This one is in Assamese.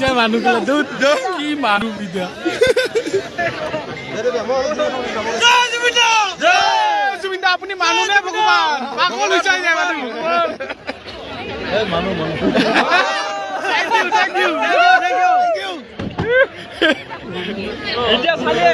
যে মানুহ গেলে কি মানুহ বিদ্যা আপুনি মানুহ নে ভগৱান এতিয়া চালে